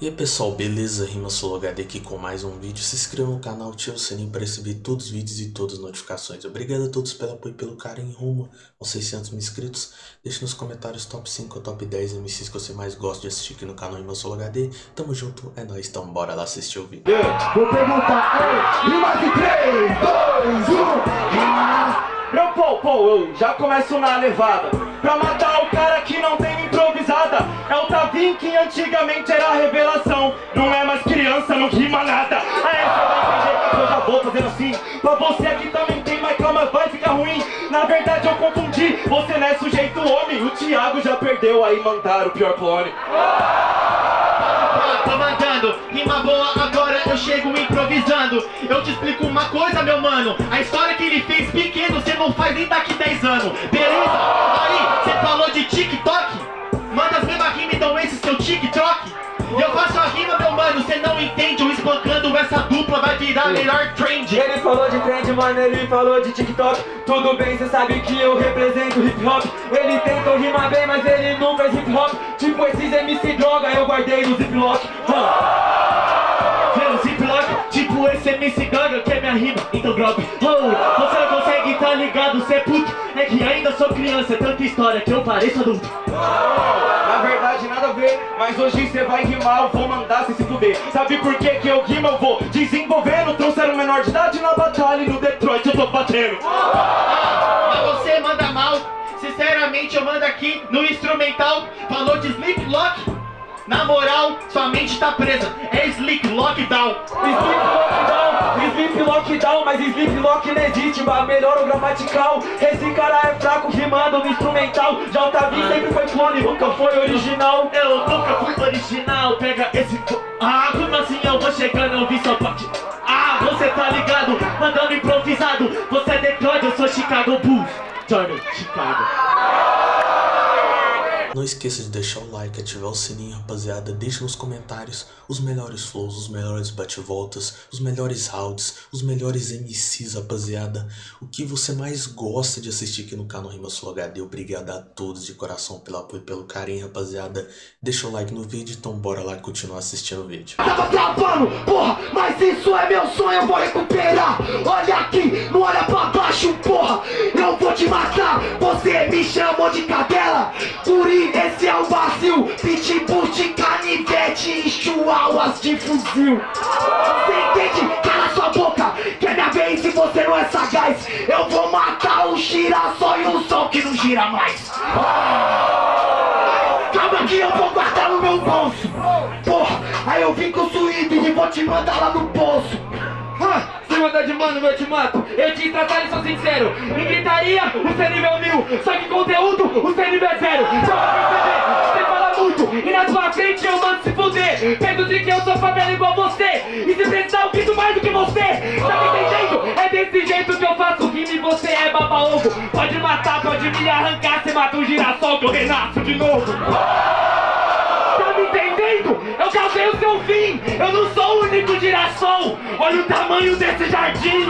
E aí pessoal, beleza? Rima HD aqui com mais um vídeo. Se inscreva no canal, ative o sininho para receber todos os vídeos e todas as notificações. Obrigado a todos pelo apoio e pelo carinho rumo aos 600 mil inscritos. Deixe nos comentários top 5 ou top 10 MCs que você mais gosta de assistir aqui no canal Rima HD. Tamo junto, é nóis, então bora lá assistir o vídeo. Yeah. Vou perguntar, ei, rima de 3, 2, 1, Meu pô, pô, eu já começo na levada Pra matar o cara que não tem improvisada. É o Tavim que antigamente era revelação. Não é mais criança, não rima nada. Aí você vai entender que eu já vou fazendo assim. Pra você aqui também tem, mas calma, vai ficar ruim. Na verdade eu confundi, você não é sujeito homem. O Thiago já perdeu, aí mandaram o pior clone. Tô mandando, rima boa agora chego improvisando. Eu te explico uma coisa meu mano. A história que ele fez pequeno cê não faz nem daqui 10 anos. Beleza? Aí, cê falou de TikTok? Manda as mesmas rimas então esse seu TikTok? Eu faço a rima meu mano, cê não entende. Eu espancando essa dupla vai virar melhor trend. Ele falou de trend, mano, ele falou de TikTok. Tudo bem, cê sabe que eu represento hip hop. Ele tentou rimar bem, mas ele não fez hip hop. Tipo esses MC droga, eu guardei no ziplock ziplock, tipo esse MC Gaga que é minha rima, então drop oh, Você não consegue, tá ligado, cê é puto. É que ainda sou criança, é tanta história que eu pareço adulto. Na verdade nada a ver, mas hoje cê vai rimar, eu vou mandar cê se fuder. Sabe por que que eu rimo, eu vou desenvolvendo Trouxeram menor de idade na batalha e no Detroit eu tô batendo. Mas você manda mal Sinceramente eu mando aqui no instrumental. Falou de Sleep Lock na moral, sua mente tá presa. É Sleep Lockdown. Sleep Lockdown, Sleep Lockdown, mas Sleep Lock mas melhor o gramatical Esse cara é fraco rimando no instrumental Tavi sempre foi clone, nunca foi original Eu nunca fui original. Pega esse. Ah, como assim eu vou chegando? Eu vi seu pote. Ah, você tá ligado? Mandando improvisado. Você é Detroit, eu sou Chicago Bulls. Turner, Chicago. Não esqueça de deixar o like, ativar o sininho, rapaziada. Deixe nos comentários os melhores flows, os melhores bate-voltas, os melhores rounds, os melhores MCs, rapaziada. O que você mais gosta de assistir aqui no canal Rima Sul HD. Obrigado a todos de coração pelo apoio e pelo carinho, rapaziada. Deixa o like no vídeo, então bora lá continuar assistindo o vídeo. Tava travando, porra, mas isso é meu sonho, eu vou recuperar Olha aqui, não olha pra baixo, porra Eu vou te matar, você me chamou de cadela Guri, esse é o vazio Pitbull de canivete e chihuahuas de fuzil. Você entende? Cala sua boca, que é minha vez e você não é sagaz. Eu vou matar o girassol e o sol que não gira mais. Calma que eu vou guardar no meu bolso. Porra, aí eu vim com o e vou te mandar lá no poço Mandar de mano, eu te mato. Eu te tratar e sou sincero. Em gritaria, o seu nível mil. Só que conteúdo, o seu nível é zero. Só pra perceber, você fala muito. E na sua frente eu mando se fuder. Pego de que eu sou favela igual você. E se precisar eu grito mais do que você. Tá me entendendo? É desse jeito que eu faço. Rima e você é baba-ovo. Pode matar, pode me arrancar. Você mata um girassol que eu renasço de novo? Eu causei o seu fim! Eu não sou o único girassol! Olha o tamanho desse jardim!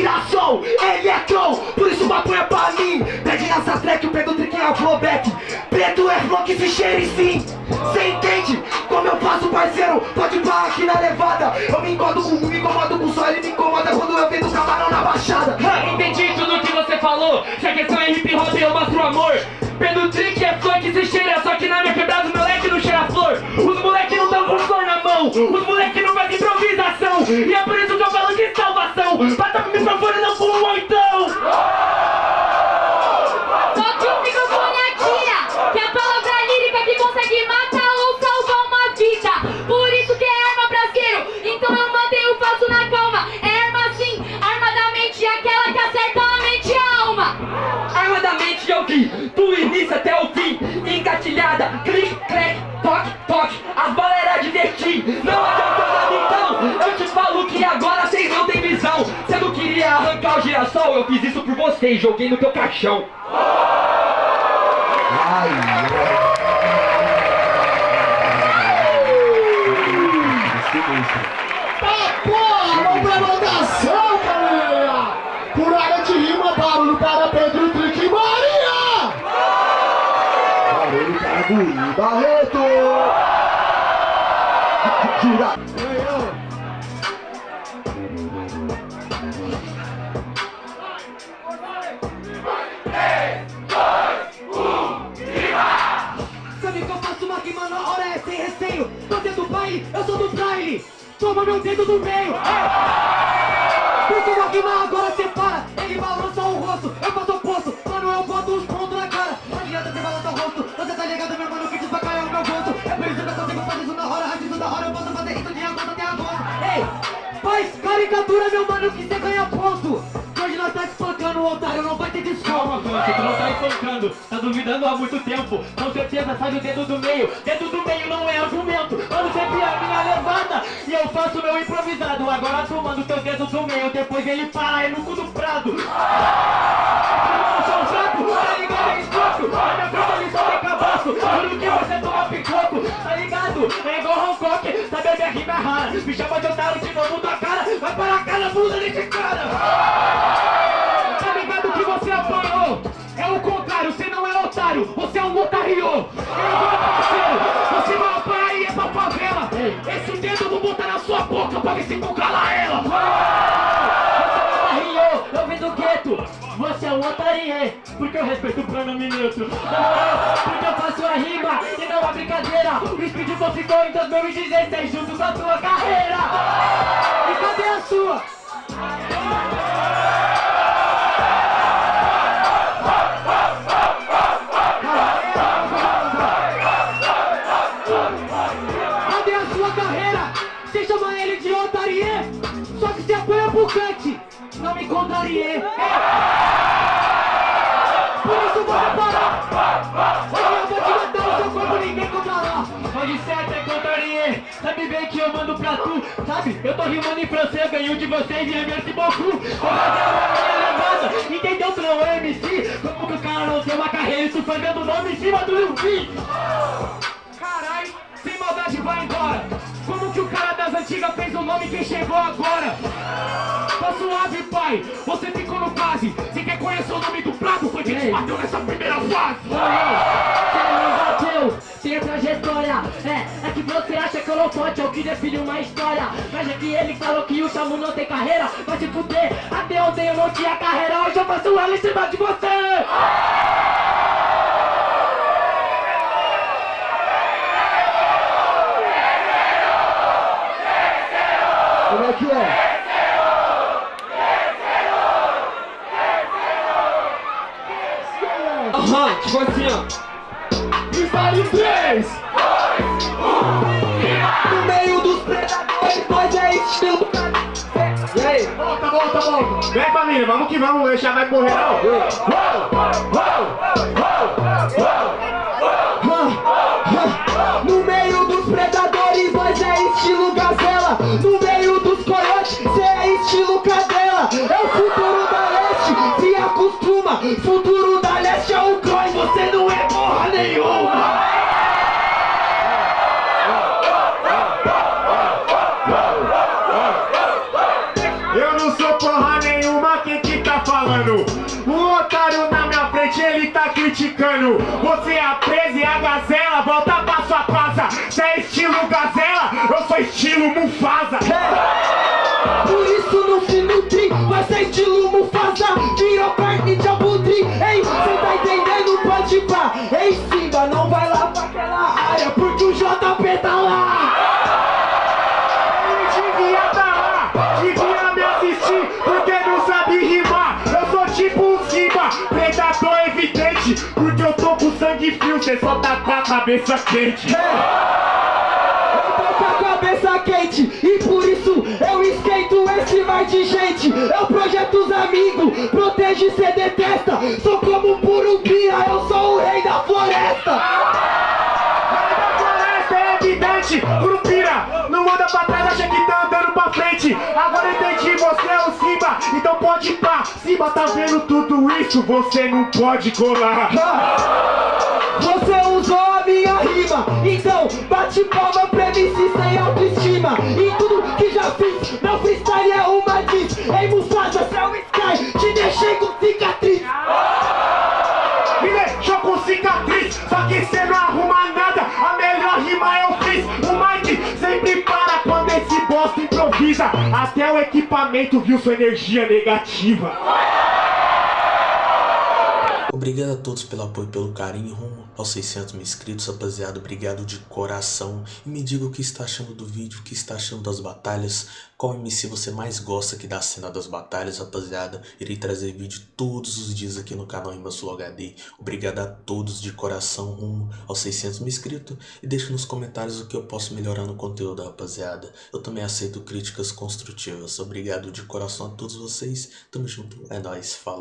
Você é eletron Por isso maconha pra mim Pede nessa track, o Pedro Trick é flowback Preto é flow que se cheire sim Cê entende? Como eu faço parceiro Pode parar aqui na levada Eu me incomodo com me incomodo com o sol Ele me incomoda quando eu vendo camarão na baixada Ha, Entendi tudo que você falou. Se a questão é hip hop, eu mostro amor. Pedro Trick é flor que se cheira, só que na minha quebrada o moleque não cheira flor. Os moleque não tão com flor na mão, os moleque não fazem improvisação. E é por isso microfone não com um oitão! Toque o microfone aqui, que é a palavra lírica que consegue matar ou oh, salvar uma vida. Por isso que é arma brasileiro, então eu mantenho o passo na calma. É arma sim, arma da mente, aquela que acerta a mente e a alma. Arma da mente eu vi, do início até o fim, engatilhada, clique, crack, toque, toque. As balas era divertir, não adianta nada então, eu te falo que agora vocês não têm visão. O girassol, eu fiz isso por você e joguei no teu caixão. Tá porra, vamos pra votação, galera! Por área de rima, barulho para Pedro Trick e Maria! Barulho para Guri Barreto! Gira! É receio Tô dentro do baile, eu sou do baile Toma meu dedo do meio. É. Porque uma rima agora separa Ele balança o rosto, eu faço o oposto. Mano, eu boto os pontos na cara. Adianta você balançar o rosto. Você tá ligado, meu mano, que desbacalha é o meu gosto É por isso que eu consigo fazer isso na hora Antes da hora, eu posso fazer isso de agosto até agosto Ei, faz caricatura, meu mano, que você ganha ponto Nós tá espancando o otário, não vai ter desconto Calma, Fante, tu não tá espancando, tá duvidando há muito tempo. Com certeza sai do dedo do meio. Dedo do meio não é argumento. Mano, sempre a minha levada. E eu faço meu improvisado. Agora tu manda o teu dedo do meio. Depois ele para, é no cu do prado. Tá ligado? É escroto. Na minha frente ele só tem cabaço. Juro que você toma picoco, tá ligado? É igual Hancock, sabe a minha rima rara. Me chama de otário de novo da cara. Vai para a cara, bunda desse cara. Parceiro, você vai apanhar e é pra favela! Esse dedo eu vou botar na sua boca pra ver se tu cala ela! Você eu vim do gueto! Você é um otário, porque eu respeito o pronome moral, porque eu faço a rima e não a brincadeira! O Speed Flow ficou em 2016 junto com a tua carreira! E cadê a sua? Chama ele de otarie, só que você apoia pro cante. Não me contrarie. Por isso vou parar. Hoje eu vou te matar no seu corpo, ninguém controlará. Pode ser até contrarie, sabe bem que eu mando pra tu Sabe, eu tô rimando em francês, ganho de vocês e merci beaucoup Vou fazer uma minha levada, entendeu? Tu não é MC Como que o cara não tem uma carreira e tu fazendo o nome em cima do Lil? Carai, sem maldade vai embora. Como que o antigas fez o nome que chegou agora? Tá suave, pai, você ficou no quase. Você quer conhecer o nome do prato? Foi quem te bateu nessa primeira fase. bateu, tem trajetória É, é que você acha que eu não pode, eu que define uma história Mas é que ele falou que o Chamu não tem carreira Vai se fuder, até ontem eu não tinha carreira Hoje eu faço ela em cima de você Como é que é? Aham, tipo assim, ó. Freestyle em 3! No meio dos predadores, nós é estilo. E aí? Volta, volta, volta Vem família, vamos que vamos, eu já vai correr não No Você é a presa e a gazela, volta pra sua casa. Cê é estilo gazela, eu sou estilo Mufasa. Por isso não se nutri, vai ser estilo sangue frio Cê só tá com a cabeça quente Eu tô com a cabeça quente e por isso eu esquento esse mar de gente. Eu projeto os amigos, protege cê detesta. Sou como um purupira, eu sou o rei da floresta. Evidente, Curupira, não anda pra trás, acha que tá andando pra frente. Agora entendi, você é o Simba, então pode ir pra cima. Tá vendo tudo isso? Você não pode colar. Você usou a minha rima, então bate palma pra se sem autoestima. E tudo que já fiz, meu freestyle é uma diz. Ei Mufasa, céu Sky, te deixei com cicatriz. Me deixou com cicatriz, só que cê não arruma nada. A melhor rima eu fiz. O Mike sempre para quando esse bosta improvisa. Até o equipamento viu sua energia negativa. Obrigado a todos pelo apoio e pelo carinho rumo aos 600 mil inscritos, rapaziada. Obrigado de coração. E me diga o que está achando do vídeo, o que está achando das batalhas. Qual MC você mais gosta aqui da cena das batalhas, rapaziada. Irei trazer vídeo todos os dias aqui no canal Sul HD. Obrigado a todos de coração rumo aos 600 mil inscritos. E deixe nos comentários o que eu posso melhorar no conteúdo, rapaziada. Eu também aceito críticas construtivas. Obrigado de coração a todos vocês. Tamo junto. É nóis. Falou.